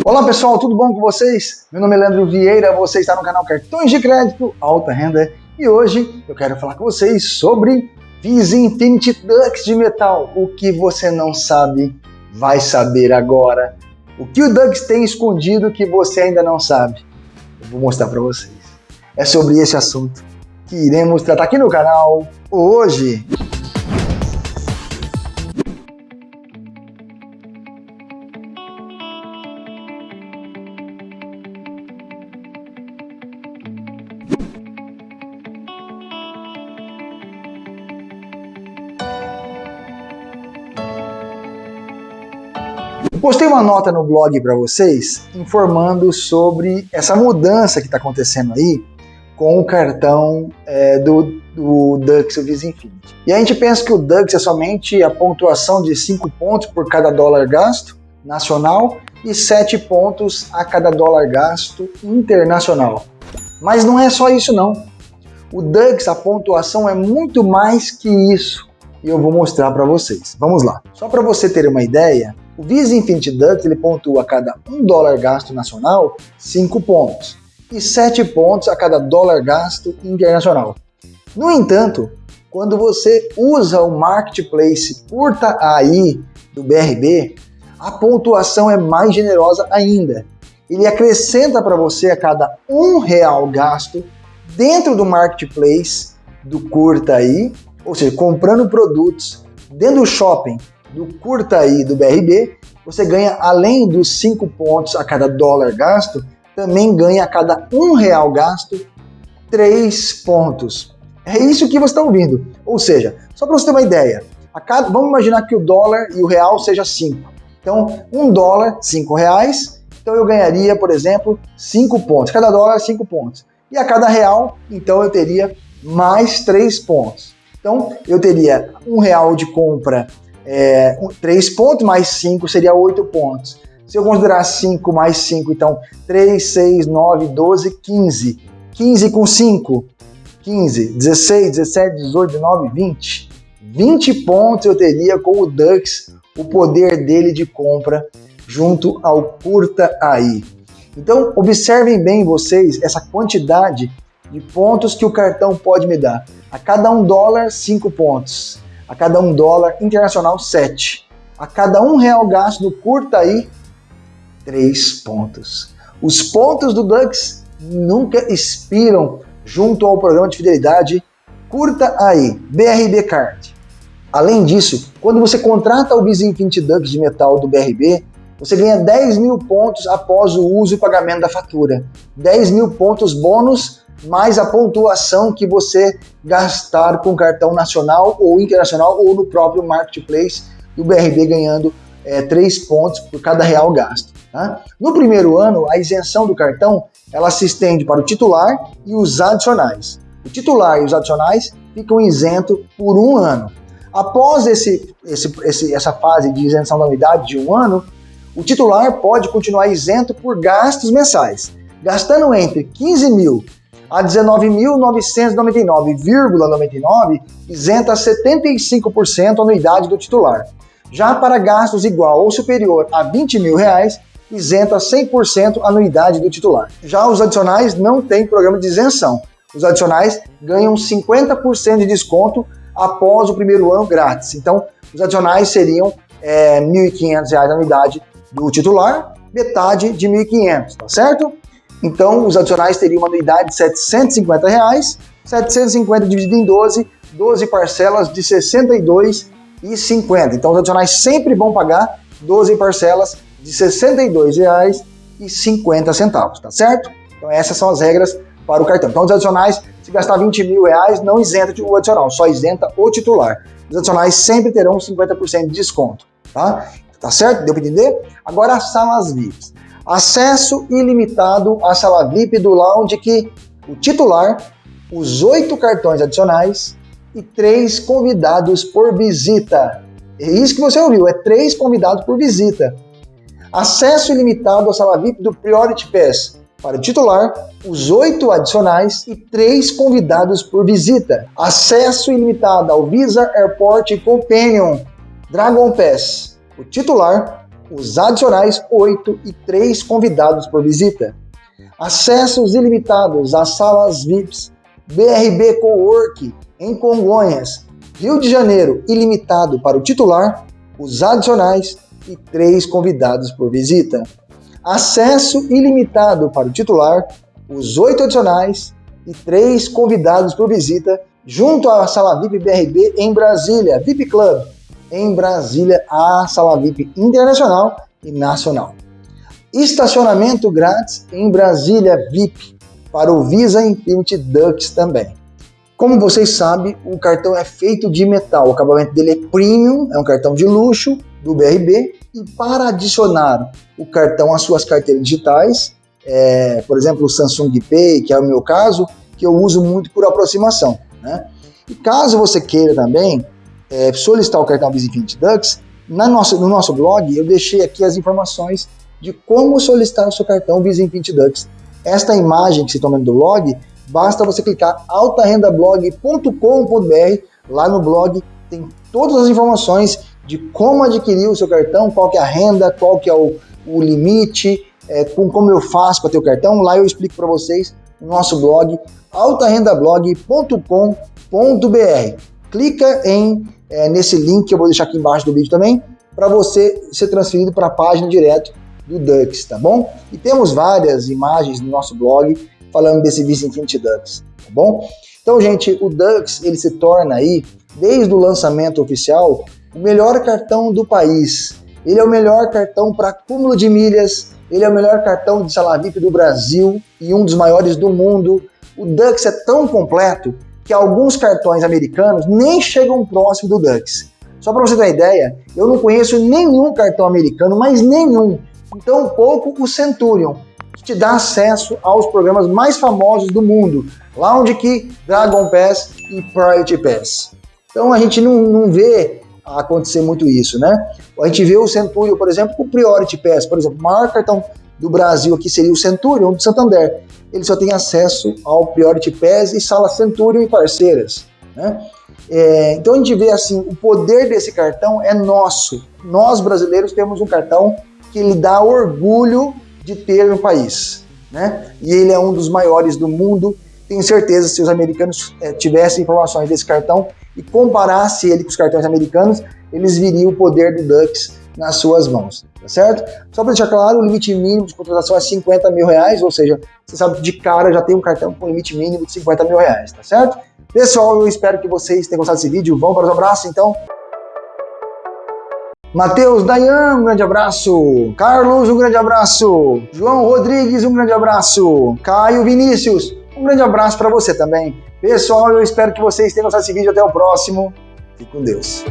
Olá pessoal, tudo bom com vocês? Meu nome é Leandro Vieira, você está no canal Cartões de Crédito Alta Renda e hoje eu quero falar com vocês sobre Visa Infinity Dux de metal. O que você não sabe, vai saber agora. O que o Dux tem escondido que você ainda não sabe? Eu vou mostrar para vocês. É sobre esse assunto que iremos tratar aqui no canal hoje. Postei uma nota no blog para vocês informando sobre essa mudança que está acontecendo aí com o cartão é, do, do Dux Visa Infinity. E a gente pensa que o Dux é somente a pontuação de 5 pontos por cada dólar gasto nacional e 7 pontos a cada dólar gasto internacional. Mas não é só isso não. O Dux, a pontuação é muito mais que isso. E eu vou mostrar para vocês. Vamos lá. Só para você ter uma ideia, o Visa Infinity Dux ele pontua a cada 1 dólar gasto nacional 5 pontos e 7 pontos a cada dólar gasto internacional. No entanto, quando você usa o Marketplace Curta AI do BRB, a pontuação é mais generosa ainda. Ele acrescenta para você a cada um real gasto dentro do Marketplace do Curta AI, ou seja, comprando produtos dentro do shopping do Curta aí do BRB, você ganha, além dos 5 pontos a cada dólar gasto, também ganha a cada um real gasto 3 pontos. É isso que você está ouvindo. Ou seja, só para você ter uma ideia, cada, vamos imaginar que o dólar e o real seja 5. Então, um dólar, 5 reais, então eu ganharia, por exemplo, 5 pontos. Cada dólar, 5 pontos. E a cada real, então eu teria mais 3 pontos. Então, eu teria um real de compra é, 3 pontos mais 5 seria 8 pontos. Se eu considerar 5 mais 5, então 3, 6, 9, 12, 15. 15 com 5, 15, 16, 17, 18, 19, 20. 20 pontos eu teria com o Dux, o poder dele de compra junto ao Curta AI. Então, observem bem vocês essa quantidade de pontos que o cartão pode me dar. A cada um dólar, 5 pontos a cada um dólar, internacional 7. A cada um real gasto curta aí, 3 pontos. Os pontos do Dux nunca expiram junto ao programa de fidelidade Curta aí, BRB Card. Além disso, quando você contrata o Visa Infinity Dux de metal do BRB, você ganha 10 mil pontos após o uso e pagamento da fatura. 10 mil pontos bônus mais a pontuação que você gastar com cartão nacional ou internacional ou no próprio marketplace do BRB ganhando é, 3 pontos por cada real gasto. Tá? No primeiro ano, a isenção do cartão ela se estende para o titular e os adicionais. O titular e os adicionais ficam isentos por um ano. Após esse, esse, esse, essa fase de isenção da unidade de um ano, o titular pode continuar isento por gastos mensais, gastando entre 15 mil a 19.999,99 isenta 75% a anuidade do titular. Já para gastos igual ou superior a 20 mil reais, isenta 100% a anuidade do titular. Já os adicionais não têm programa de isenção. Os adicionais ganham 50% de desconto após o primeiro ano grátis. Então, os adicionais seriam é, R$ 1.500 a anuidade do titular, metade de R$ 1.500, tá certo? Então, os adicionais teriam uma anuidade de 750 reais, 750 dividido em 12, 12 parcelas de 62,50. Então, os adicionais sempre vão pagar 12 parcelas de R$ 62,50, tá certo? Então, essas são as regras para o cartão. Então, os adicionais, se gastar 20 mil reais, não isenta o adicional, só isenta o titular. Os adicionais sempre terão 50% de desconto, tá? Tá certo? Deu para entender? Agora, as salas VIPs. Acesso ilimitado à sala VIP do lounge que o titular, os oito cartões adicionais e três convidados por visita. É isso que você ouviu, é três convidados por visita. Acesso ilimitado à sala VIP do Priority Pass para o titular, os oito adicionais e três convidados por visita. Acesso ilimitado ao Visa Airport Companion Dragon Pass, o titular, os adicionais 8 e 3 convidados por visita. Acessos ilimitados às salas VIPs, BRB Cowork em Congonhas, Rio de Janeiro, ilimitado para o titular, os adicionais e três convidados por visita. Acesso ilimitado para o titular, os oito adicionais e três convidados por visita, junto à sala VIP BRB em Brasília, VIP Club, em Brasília, a sala VIP internacional e nacional. Estacionamento grátis em Brasília VIP para o Visa Infinity Dux também. Como vocês sabem, o cartão é feito de metal, o acabamento dele é premium, é um cartão de luxo do BRB, e para adicionar o cartão às suas carteiras digitais, é, por exemplo, o Samsung Pay, que é o meu caso, que eu uso muito por aproximação. Né? E caso você queira também é, solicitar o cartão Visa Infinity Dux, na nossa, no nosso blog eu deixei aqui as informações de como solicitar o seu cartão Visa Infinity Dux. Esta imagem que você está vendo do blog basta você clicar altarendablog.com.br. Lá no blog tem todas as informações de como adquirir o seu cartão, qual que é a renda, qual que é o, o limite, é, com, como eu faço para ter o cartão. Lá eu explico para vocês no nosso blog altarendablog.com.br. Clica em é, nesse link que eu vou deixar aqui embaixo do vídeo também, para você ser transferido para a página direto do Dux, tá bom? E temos várias imagens no nosso blog falando desse Visa Infinity Dux, tá bom? Então, gente, o Dux, ele se torna aí, desde o lançamento oficial, o melhor cartão do país. Ele é o melhor cartão para acúmulo de milhas, ele é o melhor cartão de sala VIP do Brasil e um dos maiores do mundo. O Dux é tão completo que alguns cartões americanos nem chegam próximo do Dux. Só para você ter uma ideia, eu não conheço nenhum cartão americano, mas nenhum. Então, pouco o Centurion que te dá acesso aos programas mais famosos do mundo, Lounge Key, Dragon Pass e Priority Pass. Então a gente não, não vê acontecer muito isso, né? A gente vê o Centurion, por exemplo, com o Priority Pass, por exemplo, o maior cartão do Brasil aqui seria o Centurion do Santander. Ele só tem acesso ao Priority Pass e sala Centurion e parceiras, né? É, então a gente vê assim, o poder desse cartão é nosso. Nós brasileiros temos um cartão que lhe dá orgulho de ter no país. Né? E ele é um dos maiores do mundo. Tenho certeza, se os americanos é, tivessem informações desse cartão e comparasse ele com os cartões americanos, eles viriam o poder do Dux nas suas mãos, tá certo? Só para deixar claro, o limite mínimo de contratação é 50 mil reais, ou seja, você sabe de cara já tem um cartão com limite mínimo de 50 mil reais, tá certo? Pessoal, eu espero que vocês tenham gostado desse vídeo. Vamos para os abraços, então. Matheus Dayan, um grande abraço. Carlos, um grande abraço. João Rodrigues, um grande abraço. Caio Vinícius, um grande abraço para você também. Pessoal, eu espero que vocês tenham gostado desse vídeo. Até o próximo. Fique com Deus.